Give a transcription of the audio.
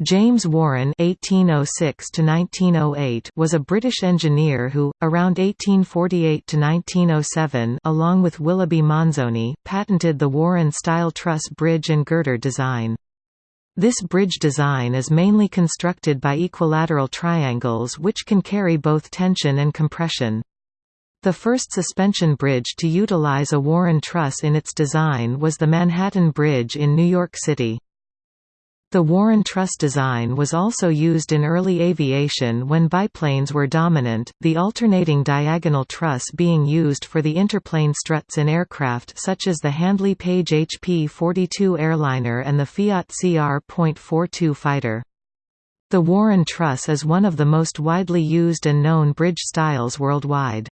James Warren (1806–1908) was a British engineer who, around 1848–1907, along with Willoughby Monzani, patented the Warren-style truss bridge and girder design. This bridge design is mainly constructed by equilateral triangles which can carry both tension and compression. The first suspension bridge to utilize a Warren truss in its design was the Manhattan Bridge in New York City. The Warren truss design was also used in early aviation when biplanes were dominant, the alternating diagonal truss being used for the interplane struts in aircraft such as the Handley Page HP-42 airliner and the Fiat CR.42 fighter. The Warren truss is one of the most widely used and known bridge styles worldwide.